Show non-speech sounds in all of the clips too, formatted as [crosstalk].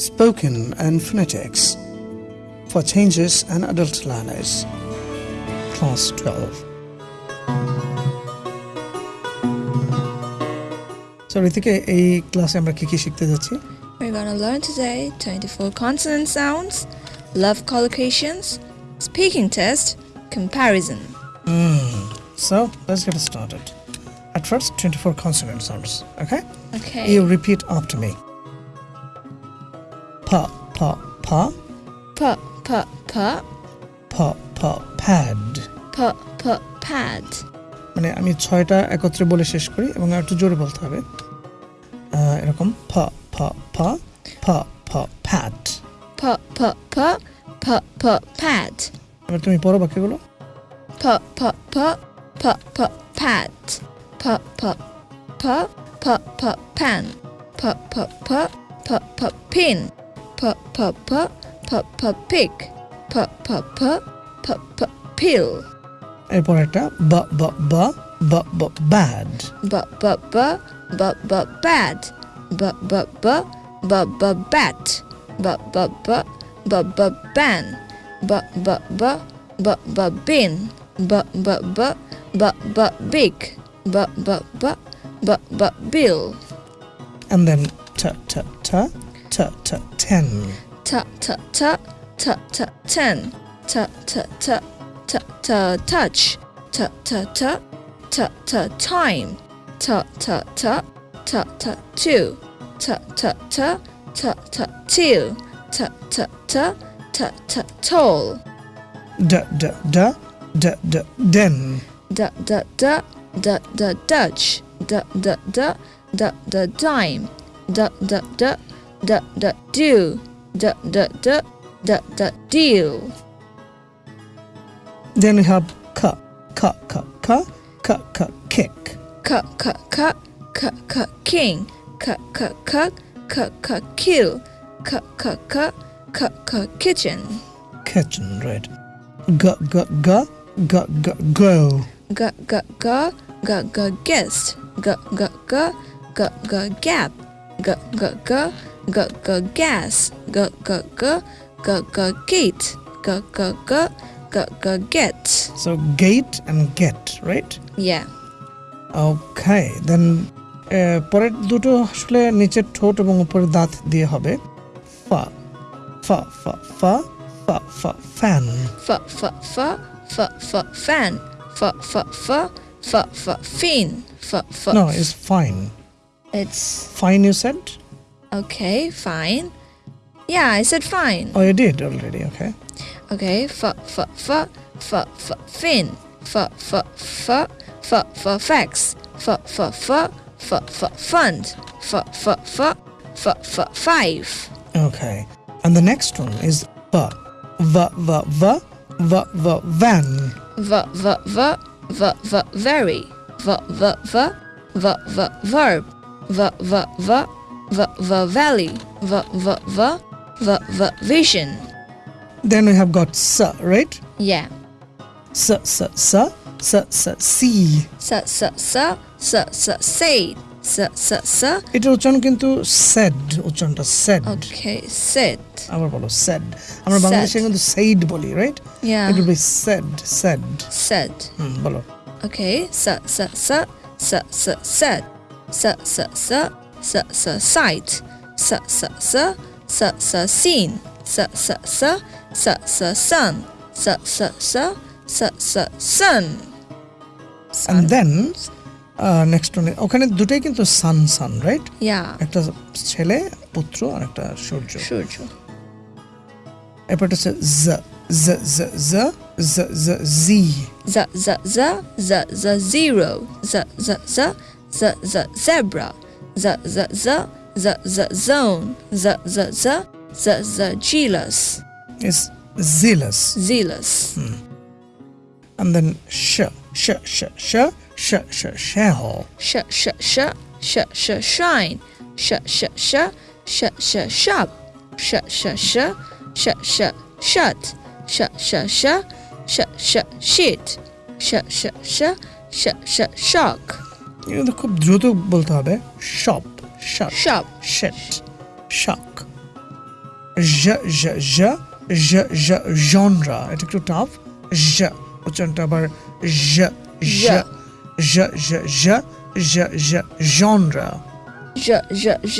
spoken and phonetics for changes and adult learners. Class 12. So, রিতিকে এই ক্লাসে আমরা কি কি শিখতে যাচ্ছি We're gonna learn today 24 consonant sounds, love collocations, speaking test, comparison. So, let's get started. At first, 24 consonant sounds, okay? Okay. You repeat after me. Pa, pa, pa, P, p, p, pa, pa, pad. p, p, pad. মানে আমি ছয়টা একত্রে বলে শেষ করি এবং আর একটু জোরে বলতে হবে এরকম ফা ফা ফা ফা ফা pad P, p, p, p, p, pad. এবার তুমি পড়ো বাক্যগুলো P, p, p, p, p, pad. P, p, p, p, p, pen. P, p, p, p, p, pin. P, p, p, p, p, pick. P, p, p, p, p, pill. এরপর একটা বা বা বা বা বা bad b b b b b bad b b b b b bat b b b b b ban b b b b b bin b b b b b big b b b b b bill and then ta ta ta ta ta ten t t t t t ten t t t t t touch t t t t t time t t t t t two t t t t t till t t t t t tall da da da da da den d d d d d dutch d d d d d dime d d d d d do d d d d d deal then we have ka ka ka ka ka ka kick k k k k k king k k k k k kill k k k k k kitchen kitchen right ga ga ga ga ga go g g g g g guest g g g g g gap g g g g g gas g g g g g gate g g g g g get so gate and get right yeah ওকে দেন পরের দুটো আসলে নিচের ঠোঁট এবং উপরের দাঁত দিয়ে হবে ফা ফা ফা ফা ফা ফা fan f f f f f fan f f f f f fin f f no is fine it's fine you said Okay, fine. Yeah, I said fine. Oh, you did already, okay. Okay, f f f f f fin. F f f f f facts. F f f f f fund. F f f f f five. Okay. And the next one is v. V v v v v van. V v v v v very. V v v v v verb. V v v v v valley v v v v v vision then we have got sa right yeah sa sa sa sa sa see s s s s s say s s s এটা উচ্চারণ কিন্তু said উচ্চারণটা said okay sit আবার বলো said আমরা Said. বাংলাদেশে কিন্তু said বলি right yeah it will be said said said হুম বলো okay s s s s s said s s s s s sight s s s s s seen s s s s s sun s s s s s sun and then uh, next one ওখানে দুটাই কিন্তু সান সান right yeah একটা ছেলে পুত্র আর একটা সূর্য সূর্য এরপর এটা হচ্ছে জ জ জ জ জ জ জি z z z z z zero z z z z z zebra z z z z z zone z z z z z jealous is zealous zealous and then sh sh sh sh sh sh shell sh sh sh sh sh shine sh sh sh sh sh shop sh sh sh sh sh shut sh sh sh sh sh shit sh sh sh sh sh shock কিন্তু খুব দ্রুত বলতে হবে shop shut shop shit shock জ জ জ জ জ genre এটা একটু টাফ জ উচ্চারণটা আবার জ জ জ জ জ জ জ genre j j j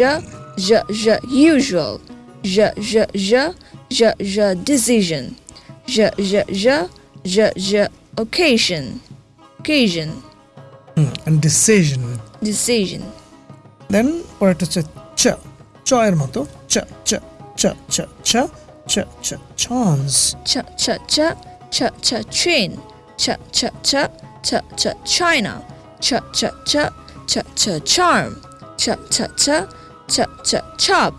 j j usual j j j j j decision j j j j j occasion occasion hmm, and decision decision দেন পরেরটা হচ্ছে চ চ এর মতো চ চ চ চ চ চ চ chance ch ch ch ch ch train ch ch ch ch ch China ch ch ch ch ch charm ch ch ch ch ch chop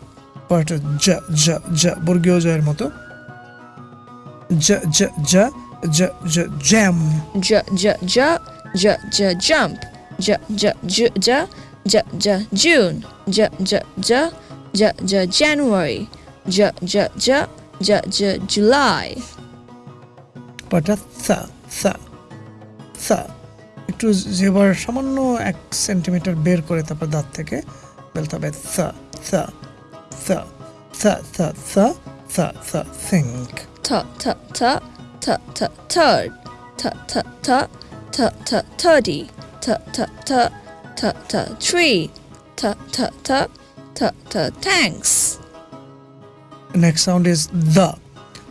পরেরটা জ জ জ বর্গীয় জ এর মতো জ জ জ জ জ jam j j j j j jump j j j j j j June j j j j j January j j j j j July But পরেরটা থ থ থ একটু যেবার সামান্য এক সেন্টিমিটার বের করে তারপর দাঁত থেকে বলতে হবে থ থ থ থ থ থ থ থ think t t t t t third t t t t t turdy, t t t t t tree, t t t t t tanks. Next sound is the,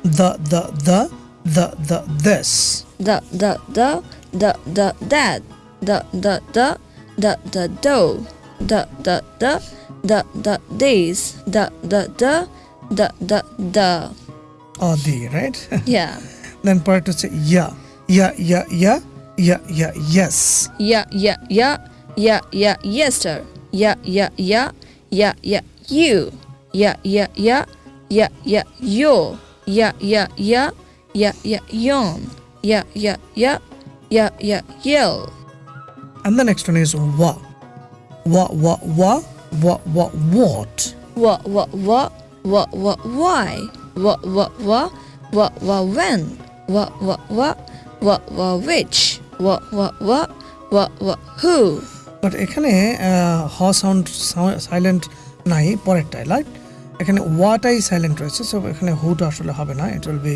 the the the the the this. The the the the the that, the the the the the dough, the the the the the days the the the the the the. Or the, right? Yeah. then part to say yeah, yeah, yeah, yeah yeah yeah yes yeah yeah yeah yeah yeah yester yeah yeah yeah yeah yeah you yeah yeah yeah yeah yeah yo yeah yeah yeah yeah yeah yawn yeah yeah yeah yeah yeah yell and the next one is wa wa wa wa wa wa what what what what what what why what what what what what when what what what what what which what what what what what who? But এখানে হ sound silent নাই পরেরটাই light এখানে ওয়াটাই silent রয়েছে so এখানে হুটা আসলে হবে না it will be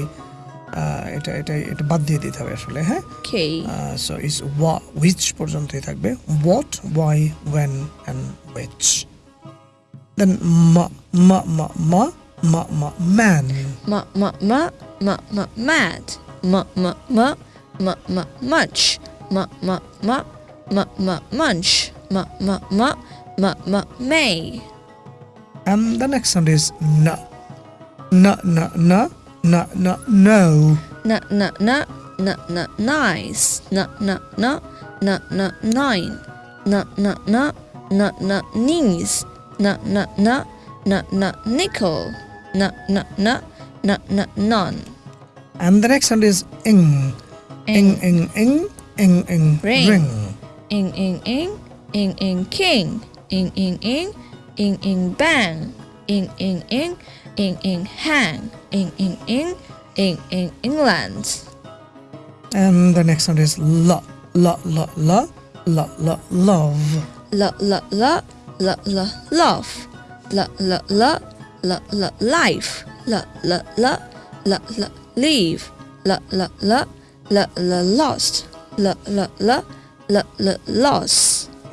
এটা এটা এটা বাদ দিয়ে দিতে হবে আসলে হ্যাঁ? সো ইস ওয়া উইচ পর্যন্তই থাকবে what why when and which then মা মা মা মা মা মা man ma ma ma ma ma mad. Ma ma ma m m munch m m m m m munch m m m m m may. And the next sound is na, na na na na na no. Na na na na na nice. Na na na na na nine. Na na na na na knees. Na na na na na nickel. Na na na na na none. And the next sound is ng ing ing ing ing ing Ring. ring. ing ing ing ing ing king ing ing ing ing ing bang ing ing ing ing ing hang ing In ing ing ing ing England And the next one is la la la la la la love. la la la la la love la la la la la life la la la la la leave la la la la la lost la la la la la loss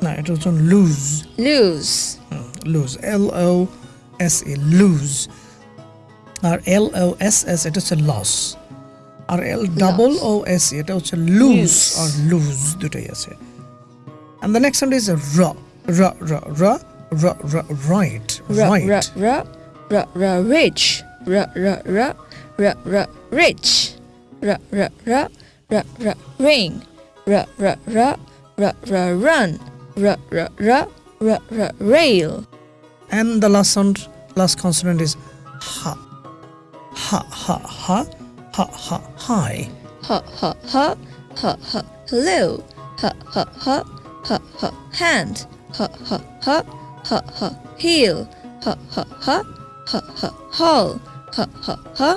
No, it was on lose. lose Hmm, Lose. L O S E lose. R L O S S এটা হচ্ছে loss আর L double ও S এটা হচ্ছে loose Lose. আর loose দুটাই আছে and the next one is র র র র র র right ra right ra ra ra ra rich ra ra ra ra ra rich ra ra ra ra ra ring ra ra ra ra ra run ra ra ra ra ra rail and the last sound last consonant is ha ha ha ha ha ha hi ha ha ha ha ha hello ha ha ha ha ha hand ha ha ha ha ha heel ha ha ha ha ha hall ha ha ha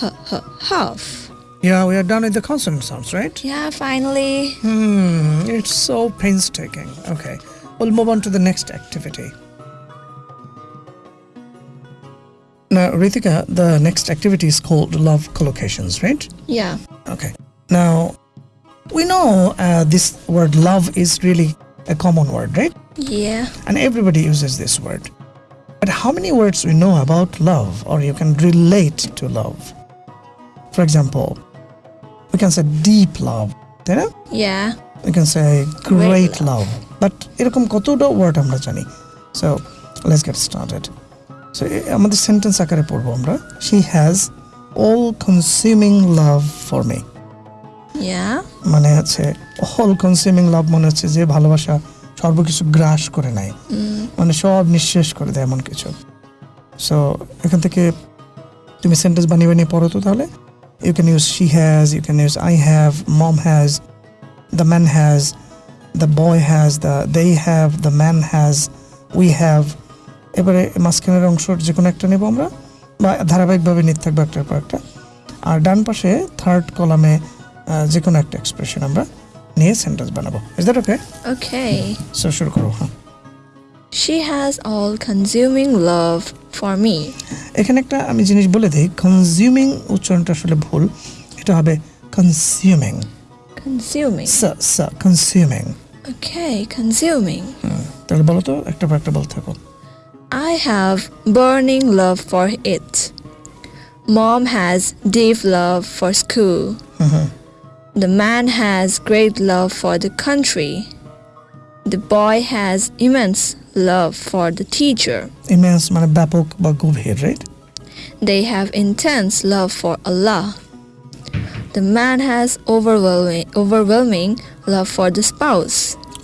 ha ha half yeah we are done with the consonant sounds right yeah finally Hmm, it's so painstaking. Okay, we'll move on to the next activity. Now, Ritika, the next activity is called love collocations, right? Yeah. Okay. Now, we know uh, this word love is really a common word, right? Yeah. And everybody uses this word. But how many words we know about love or you can relate to love? For example, we can say deep love, তাই না? Yeah. We can say great, love. But এরকম কতটা word আমরা জানি so let's get started so আমাদের sentence আকারে পড়ব আমরা she has all consuming love for me Yeah. মানে হচ্ছে অল কনজিউমিং লাভ মনে হচ্ছে যে ভালোবাসা সর্বকিছু গ্রাস করে নেয় Mm. মানে সব নিঃশেষ করে দেয় এমন কিছু সো এখান থেকে তুমি সেন্টেন্স বানিয়ে বানিয়ে পড়ো তো তাহলে you can use she has you can use i have mom has the man has the boy has the they have the man has we have এবারে মাঝখানের অংশ যে কোনো একটা নেব আমরা বা ধারাবাহিকভাবে নিতে থাকব একটার পর একটা। আর ডান পাশে থার্ড কলামে যে কোনো একটা এক্সপ্রেশন আমরা নিয়ে সেন্টেন্স বানাবো। Is that okay okay so শুরু করো হ্যাঁ। She has all consuming love for me. এখানে একটা আমি জিনিস বলে দিই কনজিউমিং উচ্চারণটা আসলে ভুল এটা হবে consuming Consuming. Consuming Okay, consuming. তাহলে বলো তো একটা পর একটা বলতে থাকো I have burning love for it. Mom has deep love for school. Hmm hmm The man has great love for the country. The boy has immense love for the teacher. Immense মানে ব্যাপক বা গভীর right They have intense love for Allah. The man has overwhelming, overwhelming love for the spouse.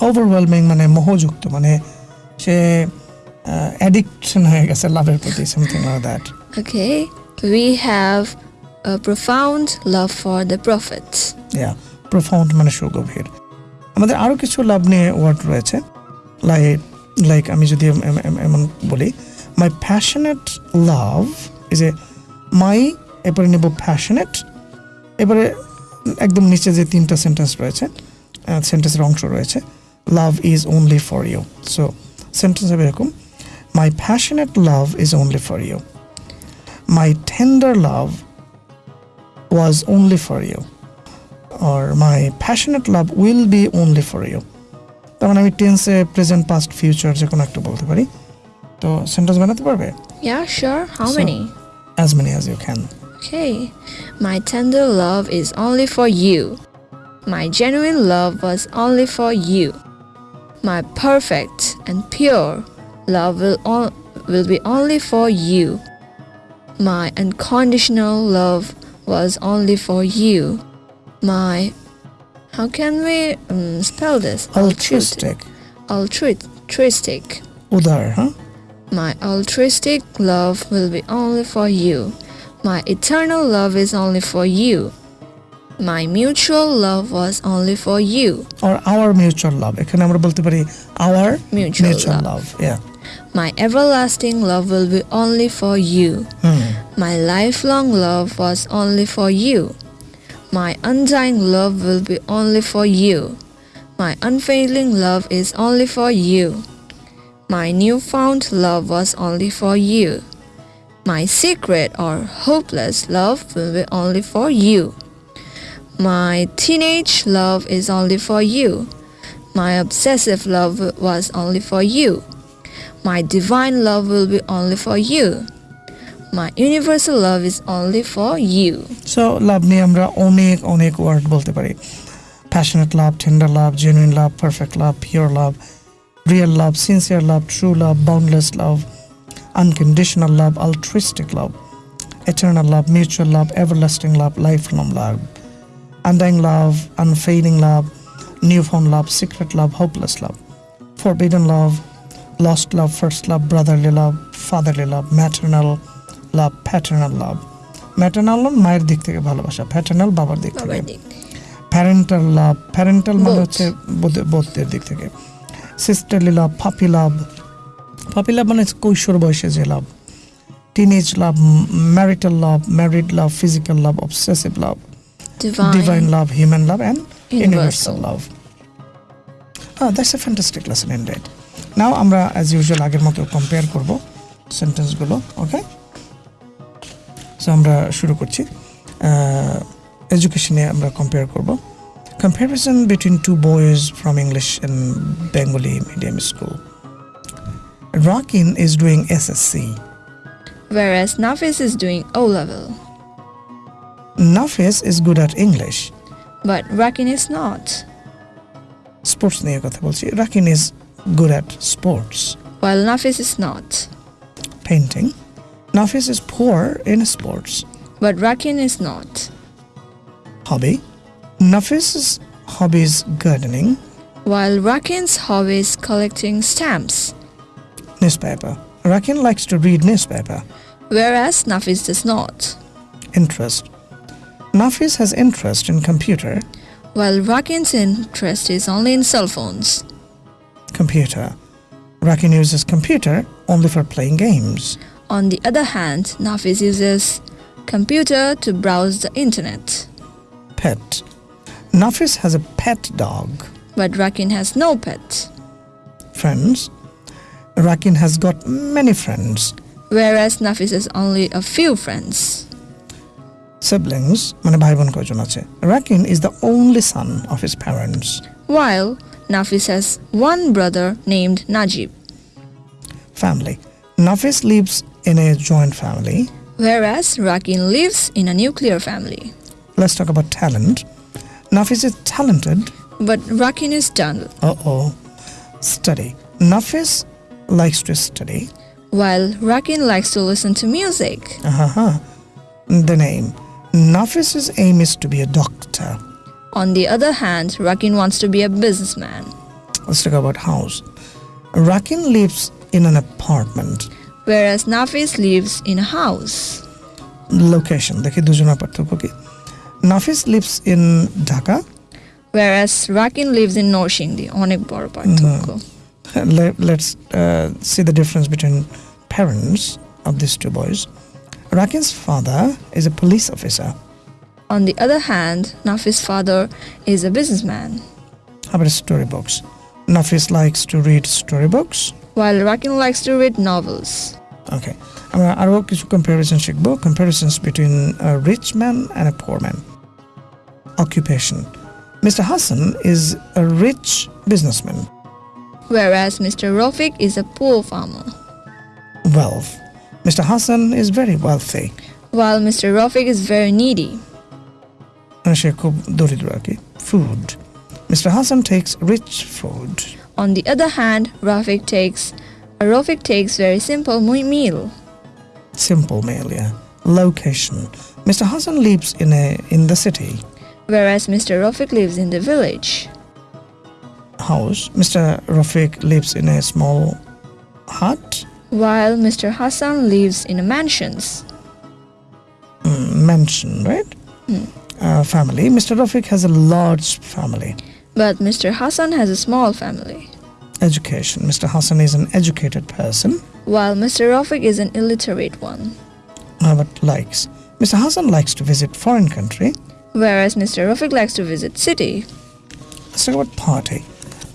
Overwhelming মানে মোহযুক্ত মানে সে addiction হয়ে গেছে লাভের প্রতি something like that Okay, we have a profound love for the prophets. Yeah profound মানে সুগভীর আমাদের আরও কিছু লাভ নিয়ে ওয়ার্ড রয়েছে। লাইক লাইক আমি যদি এম- এম- এম- এমন বলি মাই প্যাশনেট লাভ ইজ এ মাই এরপরে নেব প্যাশনেট এবারে একদম নিচে যে তিনটা সেন্টেন্স রয়েছে সেন্টেন্সের অংশ রয়েছে love is only for you so sentence হবে এরকম my passionate love is only for you my tender love was only for you or my passionate love will be only for you তার মানে আমি টেন্সে প্রেজেন্ট পাস্ট ফিউচার যে কোনো একটা বলতে পারি তো সেন্টেন্স বানাতে পারবে Yeah, sure. How So- many? As many as you can Okay. My tender love is only for you. My genuine love was only for you. My perfect and pure love will, on- will be only for you. My unconditional love was only for you. My how can we um, spell this? altruistic Altruistic. উদার হ্যাঁ My altruistic love will be only for you. My eternal love is only for you. My mutual love was only for you. or our mutual love এখানে আমরা বলতে পারি our Mutual, mutual love. love yeah My everlasting love will be only for you. Hmm My lifelong love was only for you. My undying love will be only for you. My unfailing love is only for you. My newfound love was only for you. My secret or hopeless love will be only for you. My teenage love is only for you. My obsessive love was only for you. My divine love will be only for you My universal love is only for you. So লাভ নিয়ে আমরা অনেক অনেক word বলতে পারি passionate লাভ tender লাভ genuine লাভ perfect লাভ pure লাভ real love sincere love true love boundless লাভ unconditional love altruistic লাভ eternal love mutual love everlasting love lifelong love undying love unfading love newfound love secret love hopeless love forbidden love lost love first love brotherly love fatherly love maternal love paternal love maternal love মায়ের দিক থেকে ভালোবাসা paternal বাবার দিক থেকে। Parental লাভ parental মানে হচ্ছে বোধের দিক থেকে। সিস্টারলি লাভ ফাপি লাভ ফাপি লাভ মানে কৈশোর বয়সে যে love teenage love marital love married love physical love obsessive love divine love human love and universal love হ্যাঁ that's a fantastic lesson in red now আমরা অ্যাজ ইউজুয়াল আগের মতো কম্পেয়ার করব সেন্টেন্সগুলো ওকে সো আমরা শুরু করছি এডুকেশনে আমরা কম্পেয়ার করব comparison between two boys from English and Bengali medium school Rakin is doing SSC. whereas Nafis is doing O level. Nafis is good at English. But Rakin is not, sports নিয়ে কথা বলছি Rakin is good at sports while Nafis is not. Painting Nafis is poor in sports. But Rakin is not. Hobby Nafis's hobby is gardening. While Rakin's hobby is collecting stamps. Newspaper Rakin likes to read newspaper. Whereas Nafis does not. Interest Nafis has interest in computer. While Rakin's interest is only in cell phones. Computer Rakin uses computer only for playing games. on the other hand, Nafis uses computer to browse the internet. pet Nafis has a pet dog But Rakin has no pet, friends Rakin has got many friends whereas Nafis has only a few friends. siblings মানে ভাই বোন কয়জন আছে Rakin is the only son of his parents While Nafis has one brother named Najib, family Nafis leaves in a joint family. Whereas Rakin lives in a nuclear family. Let's talk about talent. Nafis is talented. But Rakin is dull. Uh-oh. Study. Nafis likes to study. While Rakin likes to listen to music. Uh-huh. The name. Nafis's aim is to be a doctor. On the other hand, Rakin wants to be a businessman. Let's talk about house. Rakin lives in an apartment whereas Nafis lives in a house. location দেখি দুজনের পার্থক্য কি নাফিস lives in Dhaka Whereas Rakin lives in Norshingdi, অনেক বড় পার্থক্য। [laughs] Let, let's uh, see the difference between parents of these two boys. Rakin's father is a police officer. On the other hand, Nafis' father is a businessman, How about storybooks? Nafis likes to read storybooks. while Rakin likes to read novels. Okay. আমরা আরও কিছু comparison শিখব comparisons between a rich man and a poor man. Occupation. Mr. Hassan is a rich businessman. Whereas Mr. Rofik is a poor farmer, Wealth. Mr. Hassan is very wealthy. while Mr. Rofik is very needy. মানে সে খুব দরিদ্র আর কি food mister Hasan text rich food On the other hand, Rafik takes a Rafik takes very simple meal. Simple meal, yeah. Location. Mr. Hassan lives in a in the city, whereas Mr. Rafik lives in the village. House. Mr. Rafik lives in a small hut, while Mr. Hassan lives in a mansions. Mm, mansion, right? Mm. Uh, family. Mr. Rafik has a large family. But Mr. Hassan has a small family, education mr hassan is an educated person while Mr. Rafik is an illiterate one. uh, but likes mr hassan likes to visit foreign country Whereas Mr. Rafik likes to visit city, let's talk about party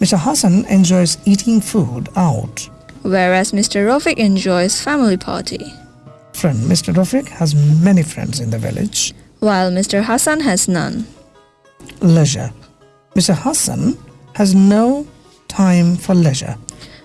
mr hassan enjoys eating food out whereas Mr. Rafik enjoys family party, friend mr rafik has many friends in the village while Mr. Hassan has none. leisure Mr. Hassan has no time for leisure.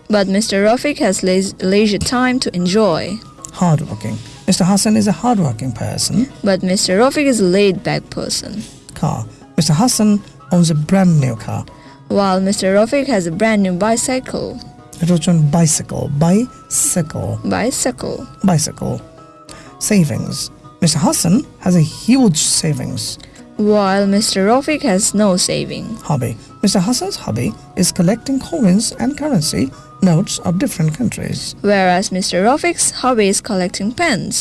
But Mr. Rafiq has leisure time to enjoy. Hardworking. Mr. Hassan is a hardworking person. But Mr. Rafiq is a laid-back person. Car. Mr. Hassan owns a brand new car. While Mr. Rafiq has a brand new bicycle. It was on bicycle. Bicycle. Bicycle. Bicycle. Savings. Mr. Hassan has a huge savings while Mr. Rafik has no saving. hobby mr hassan's hobby is collecting coins and currency notes of different countries Whereas Mr. Rafik's hobby is collecting pens.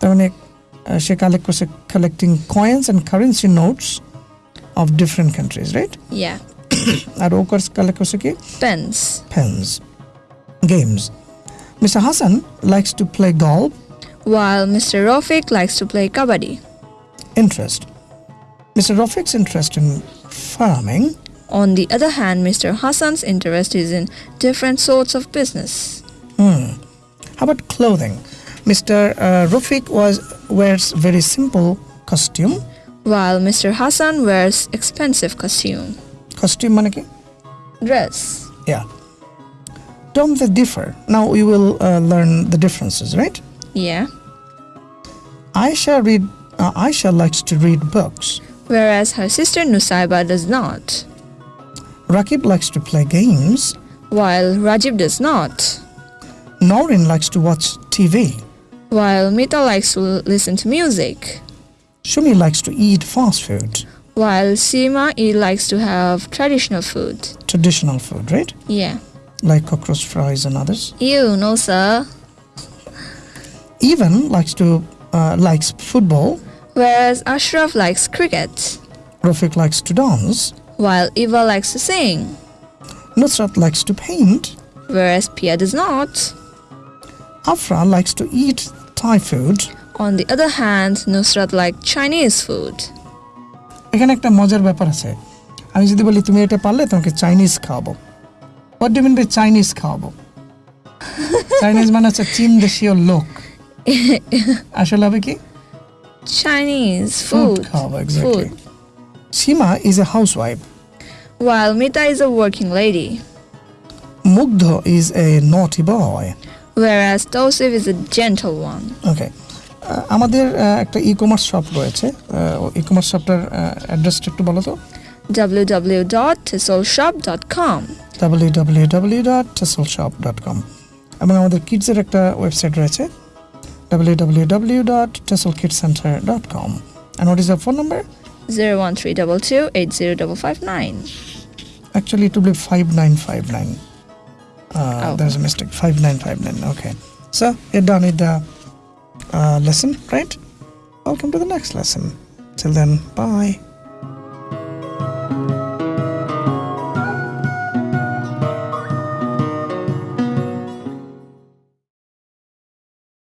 তার মানে আহ, সে collect করছে collecting coins and currency notes of different countries right Yeah, R O collect করছে কি pens. pens games mr hassan likes to play golf While Mr. Rafik likes to play kabaddi. interest mr rafiq's interest in farming On the other hand, Mr. Hassan's interest is in different sorts of business. Hmm. How about clothing? Mr. Uh, Rafiq was wears very simple costume. while Mr. Hassan wears expensive costume. Costume মানে কি? Dress. Yeah. Don't they differ? Now we will uh, learn the differences, right? Yeah. Aisha read. Uh, Aisha likes to read books. Whereas her sister Nusaiba does not. Rakib likes to play games. While Rajib does not. Noreen likes to watch TV. While Mita likes to listen to music. Shumi likes to eat fast food, While Sima E likes to have traditional food. traditional food, right? Yeah. Like cockroach fries and others. You no sir. Even likes to uh, likes football Whereas Ashraf likes cricket. Rafiq likes to dance. While Eva likes to sing. Nusrat likes to paint. Whereas Pia does not. Afra likes to eat Thai food. On the other hand, Nusrat likes Chinese food. এখানে একটা মজার ব্যাপার আছে আমি যদি বলি তুমি এটা পারলে তোমাকে চাইনিজ খাওয়াবো what do mean by Chinese খাওয়াবো [laughs] চাইনিজ মানে হচ্ছে চীন দেশীয় লোক [laughs] আসলে হবে কি Chinese food. food. Oh, exactly. Food. Sima is a housewife. While Mita is a working lady. Mugdho is a naughty boy. Whereas Tosif is a gentle one. Okay. আমাদের একটা ই কমার্স শপ রয়েছে e commerce শপটার অ্যাড্রেসটা একটু বলো তো www.tesolshop.com www.tesolshop.com এবং আমাদের কিডসের একটা ওয়েবসাইট রয়েছে www.tesolkidscenter.com. And what is your phone number? 01322 80559. Actually, it will be 5959. Uh, oh. There's a mistake. 5959. Okay. So, you're done with the uh, lesson, right? Welcome to the next lesson. Till then, bye.